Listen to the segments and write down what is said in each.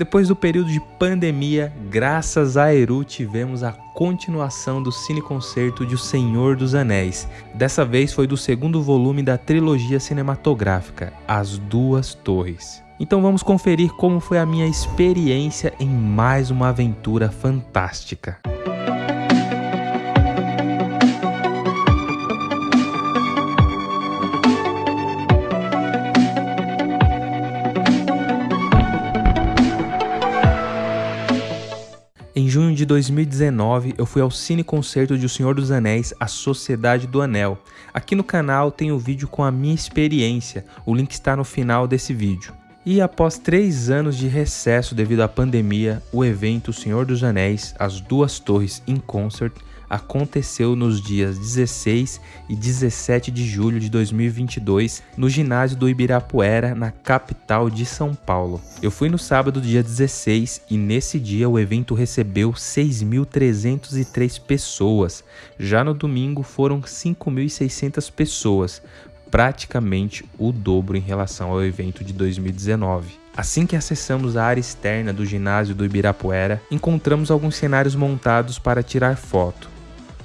Depois do período de pandemia, graças a Eru tivemos a continuação do cineconcerto de O Senhor dos Anéis. Dessa vez foi do segundo volume da trilogia cinematográfica, As Duas Torres. Então vamos conferir como foi a minha experiência em mais uma aventura fantástica. 2019, eu fui ao Cine Concerto de O Senhor dos Anéis, A Sociedade do Anel. Aqui no canal tem o vídeo com a minha experiência, o link está no final desse vídeo. E após três anos de recesso devido à pandemia, o evento O Senhor dos Anéis, As Duas Torres in Concert aconteceu nos dias 16 e 17 de julho de 2022 no ginásio do Ibirapuera, na capital de São Paulo. Eu fui no sábado, dia 16, e nesse dia o evento recebeu 6.303 pessoas. Já no domingo foram 5.600 pessoas, praticamente o dobro em relação ao evento de 2019. Assim que acessamos a área externa do ginásio do Ibirapuera, encontramos alguns cenários montados para tirar foto.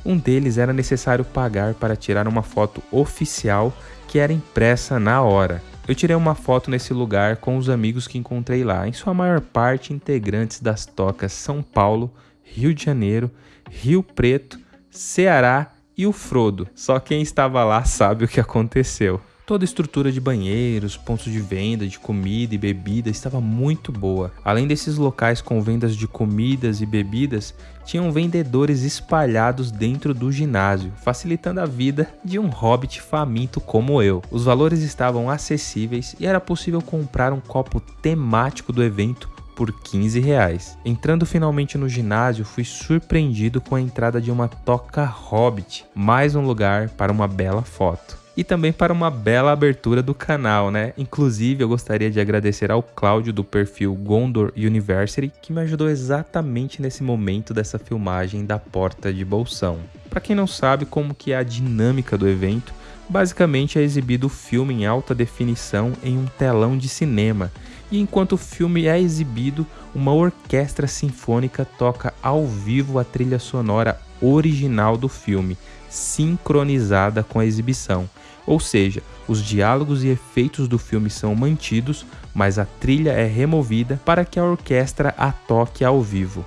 Um deles era necessário pagar para tirar uma foto oficial que era impressa na hora. Eu tirei uma foto nesse lugar com os amigos que encontrei lá, em sua maior parte integrantes das tocas São Paulo, Rio de Janeiro, Rio Preto, Ceará e o Frodo. Só quem estava lá sabe o que aconteceu. Toda a estrutura de banheiros, pontos de venda de comida e bebida estava muito boa. Além desses locais com vendas de comidas e bebidas, tinham vendedores espalhados dentro do ginásio, facilitando a vida de um hobbit faminto como eu. Os valores estavam acessíveis e era possível comprar um copo temático do evento por 15 reais. Entrando finalmente no ginásio, fui surpreendido com a entrada de uma toca hobbit, mais um lugar para uma bela foto e também para uma bela abertura do canal, né? Inclusive, eu gostaria de agradecer ao Cláudio do perfil Gondor University, que me ajudou exatamente nesse momento dessa filmagem da Porta de Bolsão. Para quem não sabe como que é a dinâmica do evento, basicamente é exibido o filme em alta definição em um telão de cinema, e enquanto o filme é exibido, uma orquestra sinfônica toca ao vivo a trilha sonora original do filme, sincronizada com a exibição. Ou seja, os diálogos e efeitos do filme são mantidos, mas a trilha é removida para que a orquestra a toque ao vivo.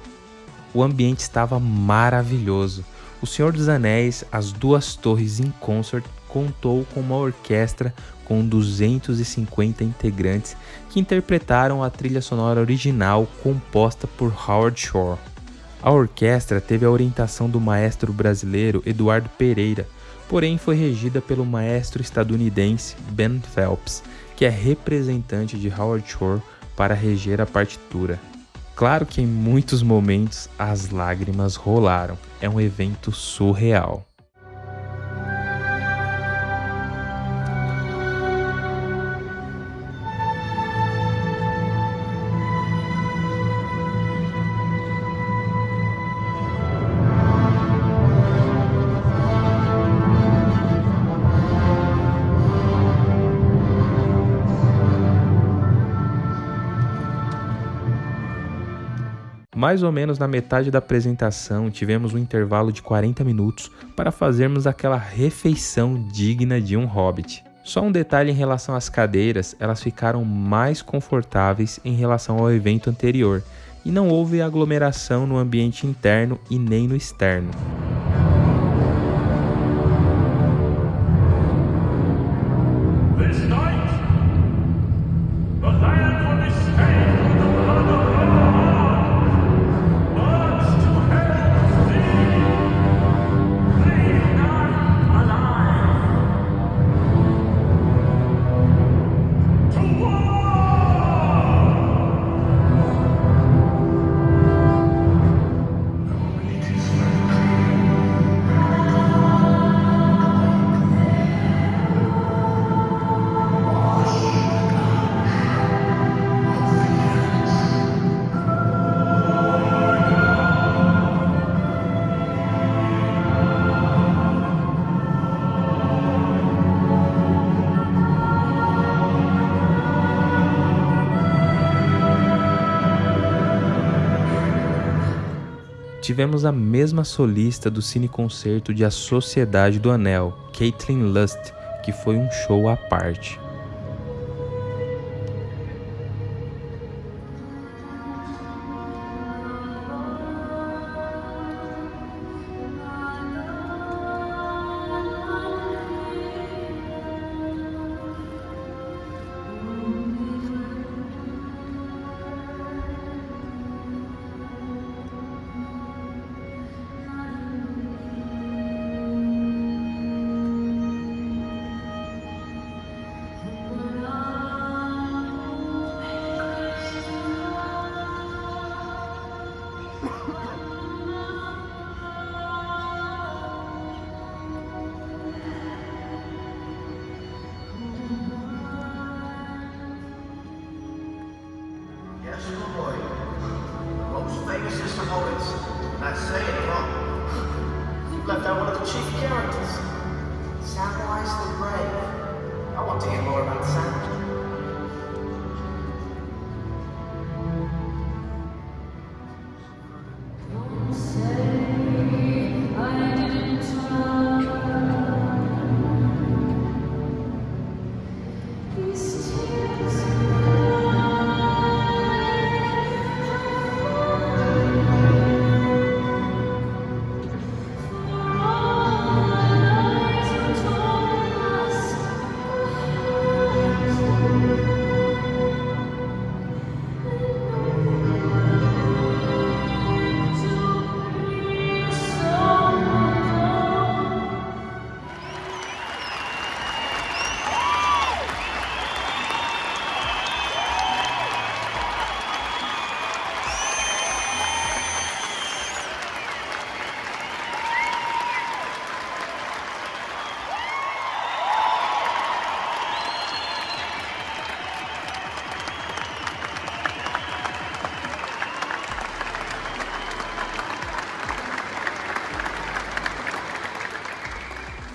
O ambiente estava maravilhoso. O Senhor dos Anéis, As Duas Torres in Concert, contou com uma orquestra com 250 integrantes que interpretaram a trilha sonora original composta por Howard Shore. A orquestra teve a orientação do maestro brasileiro Eduardo Pereira, porém foi regida pelo maestro estadunidense Ben Phelps, que é representante de Howard Shore para reger a partitura. Claro que em muitos momentos as lágrimas rolaram, é um evento surreal. Mais ou menos na metade da apresentação, tivemos um intervalo de 40 minutos para fazermos aquela refeição digna de um hobbit. Só um detalhe em relação às cadeiras, elas ficaram mais confortáveis em relação ao evento anterior, e não houve aglomeração no ambiente interno e nem no externo. Tivemos a mesma solista do cine concerto de A Sociedade do Anel, Caitlin Lust, que foi um show à parte. The chief characters. Samwise the Brave. I want to hear more about Sam.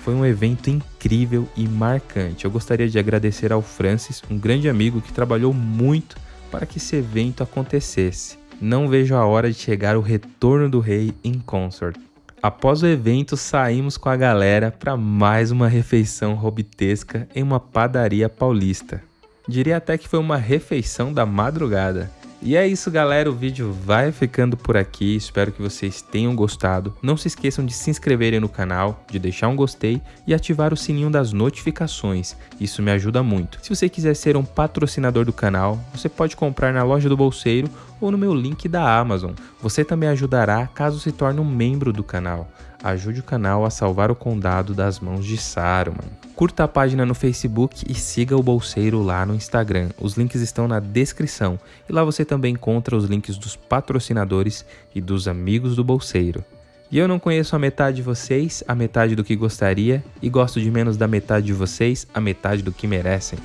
Foi um evento incrível e marcante. Eu gostaria de agradecer ao Francis, um grande amigo que trabalhou muito para que esse evento acontecesse. Não vejo a hora de chegar o retorno do rei em Consort. Após o evento, saímos com a galera para mais uma refeição robitesca em uma padaria paulista. Diria até que foi uma refeição da madrugada. E é isso galera, o vídeo vai ficando por aqui, espero que vocês tenham gostado. Não se esqueçam de se inscreverem no canal, de deixar um gostei e ativar o sininho das notificações, isso me ajuda muito. Se você quiser ser um patrocinador do canal, você pode comprar na loja do Bolseiro ou no meu link da Amazon. Você também ajudará caso se torne um membro do canal. Ajude o canal a salvar o condado das mãos de Saruman. Curta a página no Facebook e siga o Bolseiro lá no Instagram. Os links estão na descrição e lá você também encontra os links dos patrocinadores e dos amigos do Bolseiro. E eu não conheço a metade de vocês, a metade do que gostaria, e gosto de menos da metade de vocês, a metade do que merecem.